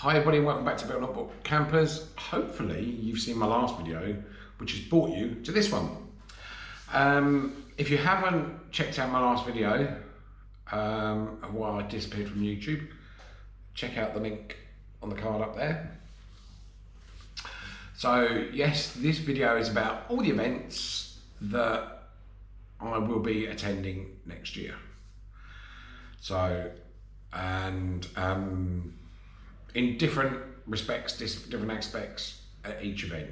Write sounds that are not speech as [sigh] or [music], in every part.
Hi everybody welcome back to Built Not Bought Campers. Hopefully you've seen my last video which has brought you to this one. Um, if you haven't checked out my last video um, while I disappeared from YouTube, check out the link on the card up there. So yes, this video is about all the events that I will be attending next year. So, and um, in different respects, different aspects at each event.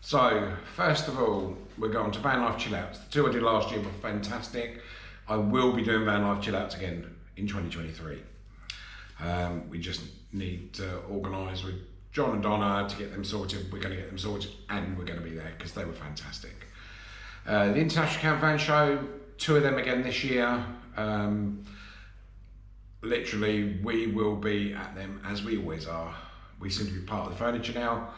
So, first of all, we're going to Van Life Chill Outs. The two I did last year were fantastic. I will be doing Van Life Chill Outs again in 2023. Um, we just need to organise with John and Donna to get them sorted. We're going to get them sorted and we're going to be there because they were fantastic. Uh, the International Campervan Show, two of them again this year. Um, literally we will be at them as we always are. We seem to be part of the furniture now.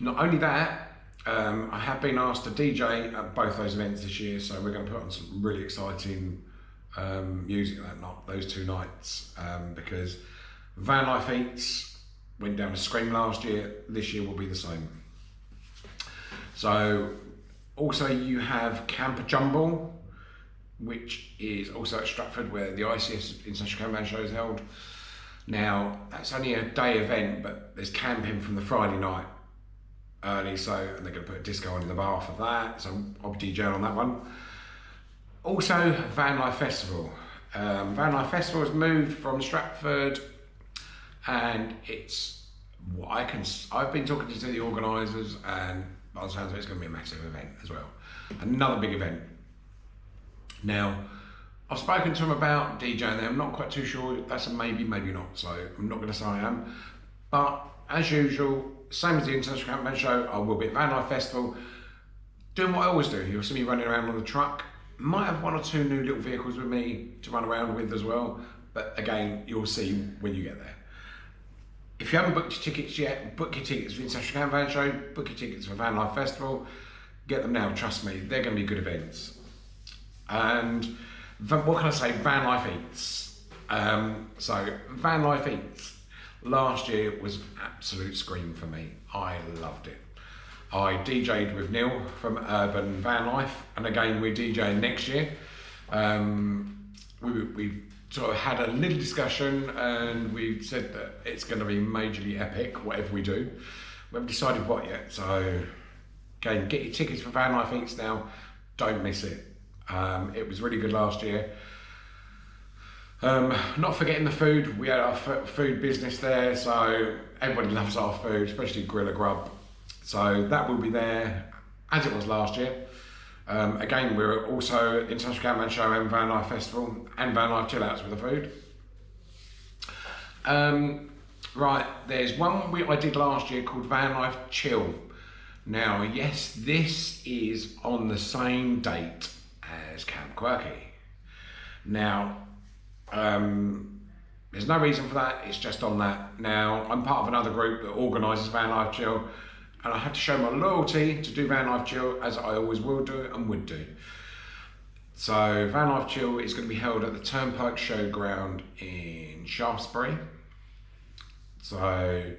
Not only that, um, I have been asked to DJ at both those events this year, so we're going to put on some really exciting um, music that night, those two nights, um, because Van Life Eats went down a scream last year. This year will be the same. So, also you have Camper Jumble, which is also at Stratford where the ICS International Caravan Show is held. Now, that's only a day event, but there's camping from the Friday night early, so and they're going to put a disco on in the bar for that, so I'll be DJing on that one. Also, Van Life Festival. Um, Van Life Festival has moved from Stratford and it's what I can, I've been talking to the organisers and by the sounds of it, it's going to be a massive event as well. Another big event now, I've spoken to him about DJing there. I'm not quite too sure. That's a maybe, maybe not. So I'm not going to say I am. But as usual, same as the International Campervan Show, I will be at Van Life Festival doing what I always do. You'll see me running around on the truck. Might have one or two new little vehicles with me to run around with as well. But again, you'll see when you get there. If you haven't booked your tickets yet, book your tickets for the International Van Show, book your tickets for Van Life Festival. Get them now, trust me, they're going to be good events. And what can I say? Van Life Eats. Um, so Van Life Eats last year was an absolute scream for me. I loved it. I DJ'd with Neil from Urban Van Life, and again we're DJing next year. Um, we, we sort of had a little discussion, and we've said that it's going to be majorly epic, whatever we do. We haven't decided what yet, so again, get your tickets for Van Life Eats now. Don't miss it. Um, it was really good last year. Um, not forgetting the food, we had our food business there, so everybody loves our food, especially Grilla Grub. So that will be there as it was last year. Um, again, we're also International Campervan Show and Van Life Festival and Van Life Chillouts with the food. Um, right, there's one we, I did last year called Van Life Chill. Now, yes, this is on the same date as Camp Quirky. Now, um, there's no reason for that, it's just on that. Now, I'm part of another group that organises Van Life Chill, and I have to show my loyalty to do Van Life Chill as I always will do and would do. So, Van Life Chill is going to be held at the Turnpike Showground in Shaftesbury. So,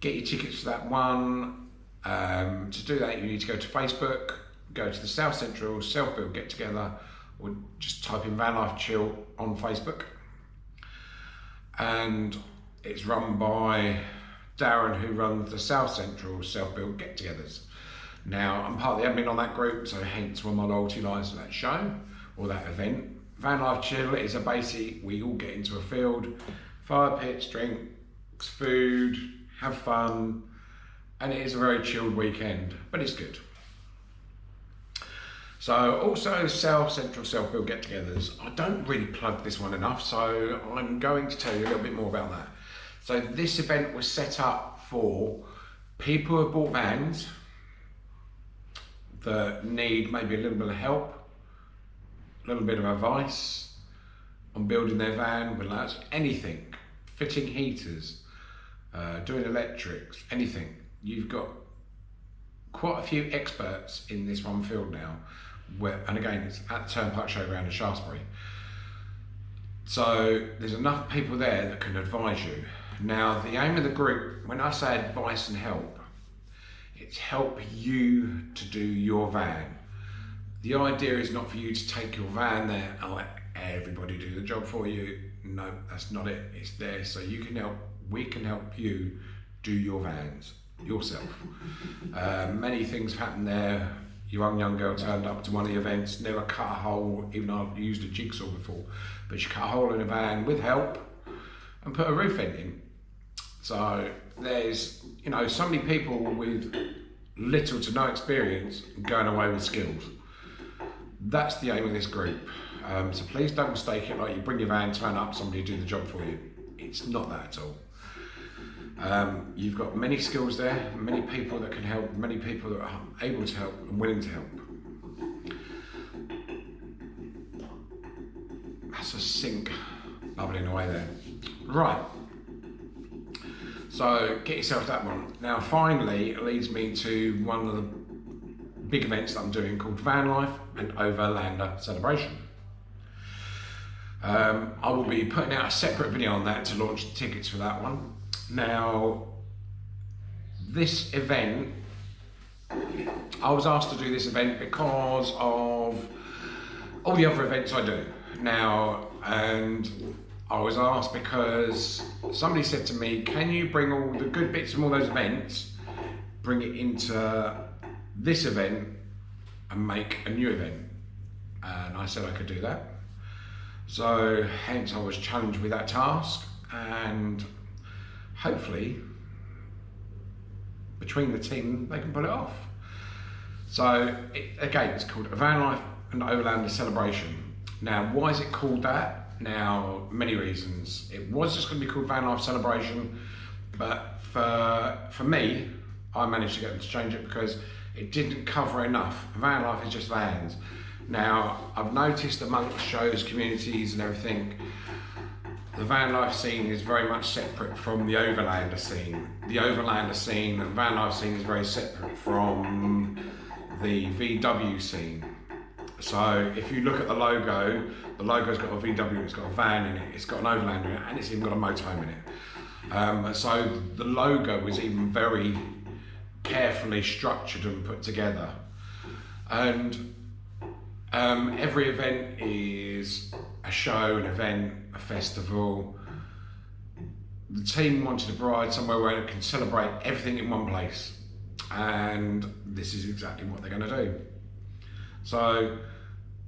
get your tickets for that one. Um, to do that, you need to go to Facebook, go to the South Central Self Build Get Together or just type in Van Life Chill on Facebook. And it's run by Darren, who runs the South Central Self Build Get Togethers. Now, I'm part of the admin on that group, so hence where my loyalty lies to that show or that event. Van Life Chill is a basic, we all get into a field, fire pits, drinks, food, have fun, and it is a very chilled weekend, but it's good. So also South Central Self Build get-togethers. I don't really plug this one enough, so I'm going to tell you a little bit more about that. So this event was set up for people who have bought vans that need maybe a little bit of help, a little bit of advice on building their van, whether anything, fitting heaters, uh, doing electrics, anything. You've got quite a few experts in this one field now where, and again, it's at the Turnpike Showground in Shaftesbury. So there's enough people there that can advise you. Now the aim of the group, when I say advice and help, it's help you to do your van. The idea is not for you to take your van there and let everybody do the job for you. No, that's not it. It's there so you can help, we can help you do your vans yourself. [laughs] uh, many things happen there. Young young girl turned up to one of the events, never cut a hole, even though I've used a jigsaw before, but she cut a hole in a van with help and put a roof in. So there's, you know, so many people with little to no experience going away with skills. That's the aim of this group. Um, so please don't mistake it like you bring your van, turn up, somebody do the job for you. It's not that at all. Um, you've got many skills there, many people that can help, many people that are able to help and willing to help. That's a sink bubbling away there. Right. So get yourself that one. Now finally it leads me to one of the big events that I'm doing called Van Life and Overlander Celebration. Um, I will be putting out a separate video on that to launch the tickets for that one. Now, this event, I was asked to do this event because of all the other events I do. Now, and I was asked because somebody said to me, can you bring all the good bits from all those events, bring it into this event and make a new event? And I said I could do that. So hence I was challenged with that task and hopefully between the team they can pull it off. So it, again, it's called a van life and overlander celebration. Now, why is it called that? Now, many reasons. It was just going to be called van life celebration, but for for me, I managed to get them to change it because it didn't cover enough. Van life is just vans. Now, I've noticed amongst shows, communities, and everything the van life scene is very much separate from the overlander scene. The overlander scene and van life scene is very separate from the VW scene. So if you look at the logo, the logo's got a VW, it's got a van in it, it's got an overlander in it, and it's even got a motorhome in it. Um, so the logo was even very carefully structured and put together. And um, every event is a show, an event, a festival. The team wanted a bride somewhere where it can celebrate everything in one place. And this is exactly what they're going to do. So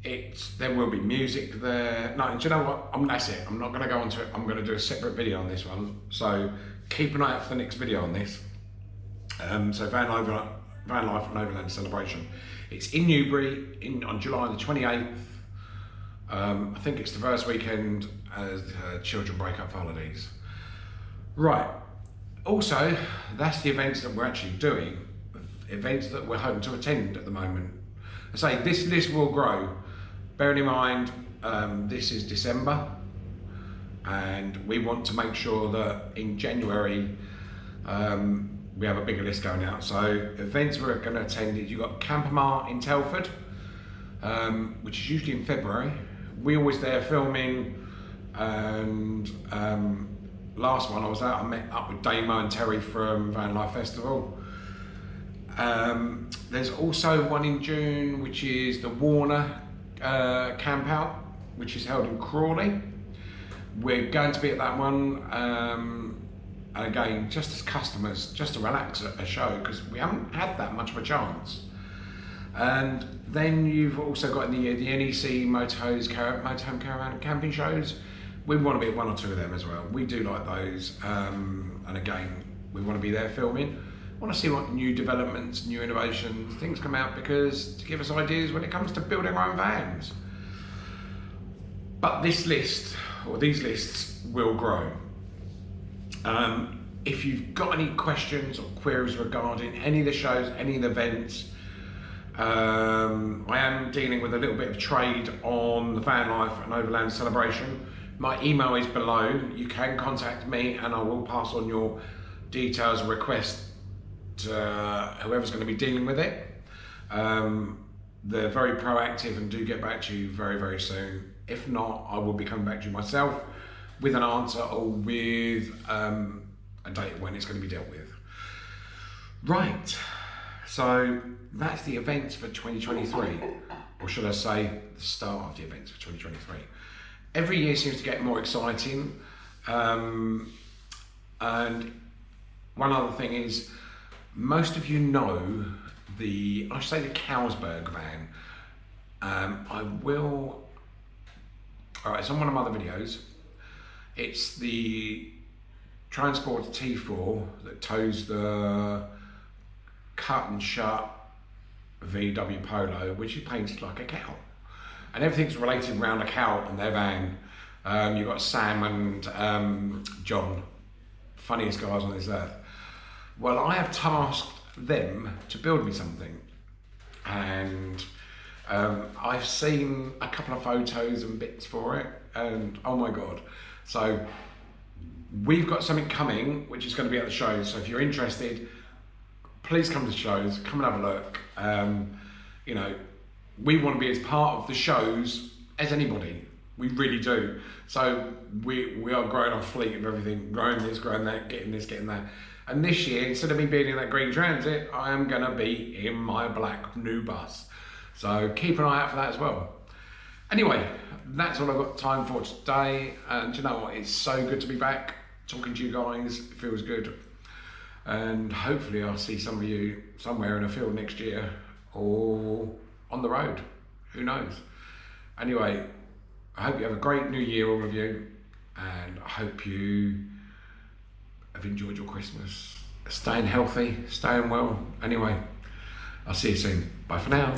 it's there will be music there. No, do you know what? I'm, that's it. I'm not going to go onto it. I'm going to do a separate video on this one. So keep an eye out for the next video on this. Um, so Van, Over, Van Life and Overland Celebration. It's in Newbury in, on July the 28th. Um, I think it's the first weekend as uh, children break up for holidays. Right. Also, that's the events that we're actually doing, events that we're hoping to attend at the moment. I say this list will grow. Bearing in mind, um, this is December, and we want to make sure that in January um, we have a bigger list going out. So events we're going to attend is you've got Campermart in Telford, um, which is usually in February. We always there filming, and um, last one I was out, I met up with Damo and Terry from Van Life Festival. Um, there's also one in June, which is the Warner uh, Camp Out, which is held in Crawley. We're going to be at that one. Um, and again, just as customers, just to relax at a show, because we haven't had that much of a chance. And then you've also got the, the NEC Motorhomes, Motorhome Caravan camping shows. We want to be at one or two of them as well. We do like those. Um, and again, we want to be there filming. want to see what new developments, new innovations, things come out because to give us ideas when it comes to building our own vans. But this list, or these lists, will grow. Um, if you've got any questions or queries regarding any of the shows, any of the events, um, I am dealing with a little bit of trade on the Van Life and Overland celebration. My email is below. You can contact me and I will pass on your details and request to uh, whoever's going to be dealing with it. Um, they're very proactive and do get back to you very, very soon. If not, I will be coming back to you myself with an answer or with um, a date when it's going to be dealt with. Right, so that's the events for 2023, or should I say, the start of the events for 2023. Every year seems to get more exciting, um, and one other thing is, most of you know the, I should say the Carlsberg van. Um, I will, all right, it's on one of my other videos. It's the Transporter T4 that tows the cut and shut VW Polo, which is painted like a cow. And everything's related around a cow and their van. Um, you've got Sam and um, John, funniest guys on this earth. Well, I have tasked them to build me something. And um, I've seen a couple of photos and bits for it, and oh my god. So we've got something coming which is going to be at the show. So if you're interested, please come to shows, come and have a look. Um, you know, we want to be as part of the shows as anybody. We really do. So we we are growing our fleet of everything, growing this, growing that, getting this, getting that. And this year, instead of me being in that green transit, I am going to be in my black new bus. So keep an eye out for that as well. Anyway, that's all I've got time for today. And you know what? It's so good to be back talking to you guys. It feels good. And hopefully, I'll see some of you somewhere in a field next year or on the road. Who knows? Anyway, I hope you have a great new year, all of you. And I hope you have enjoyed your Christmas. Staying healthy, staying well. Anyway, I'll see you soon. Bye for now.